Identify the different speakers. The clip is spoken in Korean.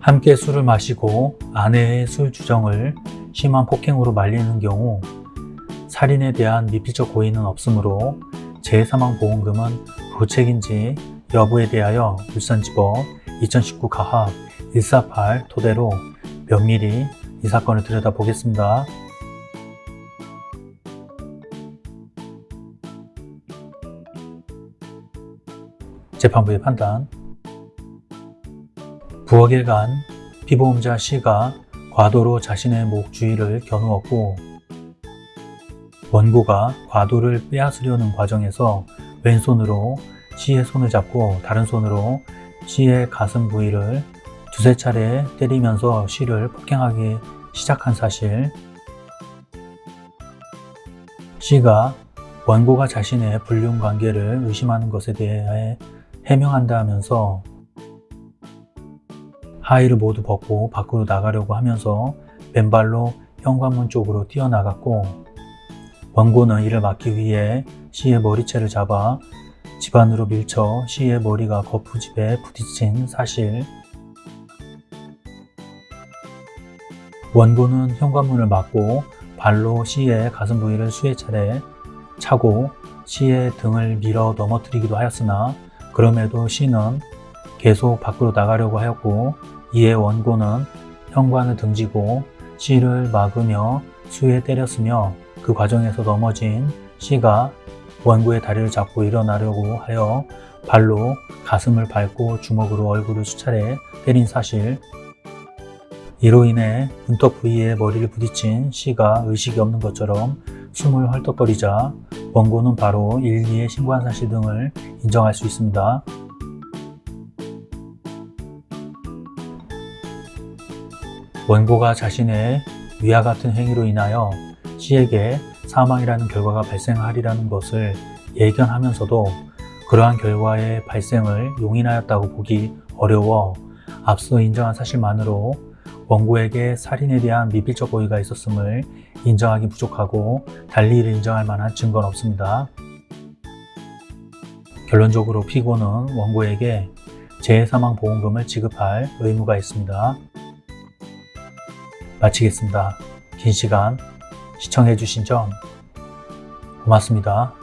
Speaker 1: 함께 술을 마시고 아내의 술 주정을 심한 폭행으로 말리는 경우 살인에 대한 미필적 고의는 없으므로 재해사망보험금은 부책인지 여부에 대하여 울산지법 2019 가합 148 토대로 면밀히 이 사건을 들여다보겠습니다. 재판부의 판단 부엌에 간 피보험자 C가 과도로 자신의 목 주위를 겨누었고 원고가 과도를 빼앗으려는 과정에서 왼손으로 C의 손을 잡고 다른 손으로 C의 가슴 부위를 두세 차례 때리면서 C를 폭행하기 시작한 사실. C가 원고가 자신의 불륜 관계를 의심하는 것에 대해 해명한다면서 하의를 모두 벗고 밖으로 나가려고 하면서 맨발로 현관문 쪽으로 뛰어나갔고 원고는 이를 막기 위해 C의 머리채를 잡아 집안으로 밀쳐 C의 머리가 거푸집에 부딪힌 사실. 원고는 현관문을 막고 발로 C의 가슴 부위를 수의 차례 차고 C의 등을 밀어 넘어뜨리기도 하였으나 그럼에도 C는 계속 밖으로 나가려고 하였고 이에 원고는 현관을 등지고 C를 막으며 수에 때렸으며 그 과정에서 넘어진 C가 원고의 다리를 잡고 일어나려고 하여 발로 가슴을 밟고 주먹으로 얼굴을 수차례 때린 사실 이로 인해 문턱 부위에 머리를 부딪힌 C가 의식이 없는 것처럼 숨을 헐떡거리자 원고는 바로 112에 신고한 사실 등을 인정할 수 있습니다. 원고가 자신의 위와 같은 행위로 인하여 C에게 사망이라는 결과가 발생하리라는 것을 예견하면서도 그러한 결과의 발생을 용인하였다고 보기 어려워 앞서 인정한 사실만으로 원고에게 살인에 대한 미필적 고의가 있었음을 인정하기 부족하고 달리 이를 인정할 만한 증거는 없습니다. 결론적으로 피고는 원고에게 재해사망보험금을 지급할 의무가 있습니다. 마치겠습니다. 긴 시간 시청해주신 점 고맙습니다.